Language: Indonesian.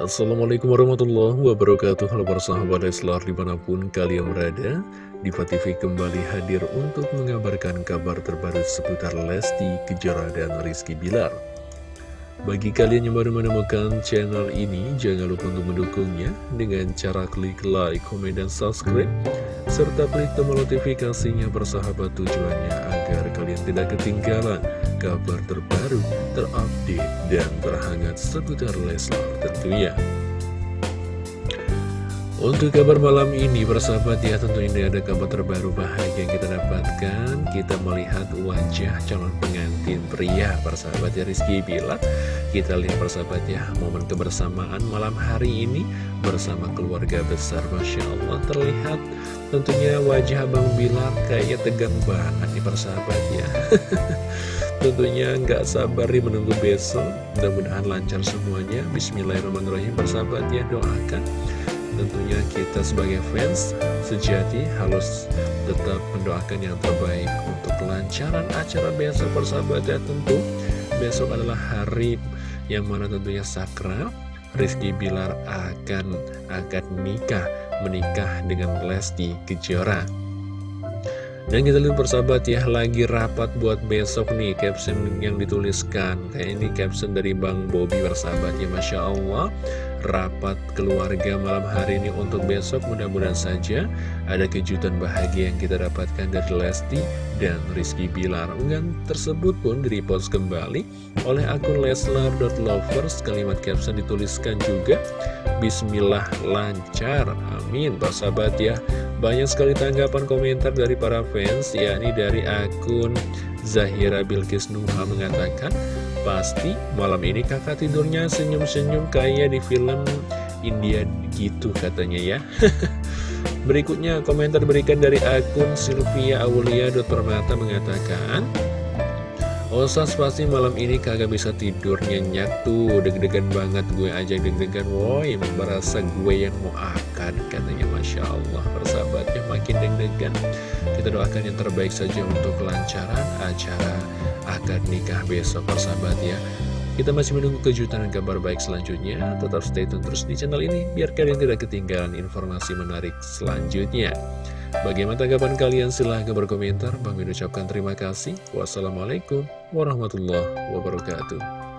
Assalamualaikum warahmatullahi wabarakatuh. Halo para sahabat Leslar di mana pun kalian berada Diva TV kembali hadir untuk mengabarkan kabar terbaru seputar Lesti Kejora dan Rizky Bilar. Bagi kalian yang baru menemukan channel ini Jangan lupa untuk mendukungnya Dengan cara klik like, komen, dan subscribe Serta klik tombol notifikasinya bersahabat tujuannya Agar kalian tidak ketinggalan kabar terbaru, terupdate, dan terhangat seputar Leslar tentunya. Untuk kabar malam ini, persahabat ya, tentu ini ada kabar terbaru bahagia yang kita dapatkan. Kita melihat wajah calon pengantin pria, persahabat ya, Rizky Bilar. Kita lihat persahabat ya, momen kebersamaan malam hari ini bersama keluarga besar. Masya Allah, terlihat tentunya wajah Abang Bilar kayaknya tegang banget nih persahabat ya. Tentunya nggak sabar nih menunggu besok Mudah-mudahan lancar semuanya Bismillahirrahmanirrahim Persahabat ya doakan Tentunya kita sebagai fans sejati harus tetap mendoakan yang terbaik Untuk kelancaran acara besok persahabat ya tentu Besok adalah hari yang mana tentunya sakral Rizky Bilar akan akan nikah Menikah dengan Lesti Kejora dan kita lihat persahabat ya, lagi rapat buat besok nih caption yang dituliskan. Kayak ini caption dari Bang Bobi persahabat ya, Masya Allah. Rapat keluarga malam hari ini untuk besok, mudah-mudahan saja ada kejutan bahagia yang kita dapatkan dari Lesti dan Rizky Bilar. Unggahan tersebut pun direpost kembali oleh akun leslar.lovers. Kalimat caption dituliskan juga, Bismillah lancar, amin. Persahabat ya, banyak sekali tanggapan komentar dari para fans, yakni dari akun Zahira Bilkis Nuha mengatakan, Pasti malam ini kakak tidurnya senyum-senyum kayak di film India gitu katanya ya. Berikutnya komentar berikan dari akun Sylvia Aulia Permata mengatakan, Osas pasti malam ini kagak bisa tidur nyenyak tuh. Deg-degan banget gue aja deg-degan. Woi merasa gue yang mau akad Katanya Masya Allah persahabatnya makin deg-degan Kita doakan yang terbaik saja untuk kelancaran acara akad nikah besok persahabat ya kita masih menunggu kejutan dan kabar baik selanjutnya. Tetap stay tune terus di channel ini, biar kalian tidak ketinggalan informasi menarik selanjutnya. Bagaimana tanggapan kalian? Silahkan berkomentar. Bang ucapkan terima kasih. Wassalamualaikum warahmatullahi wabarakatuh.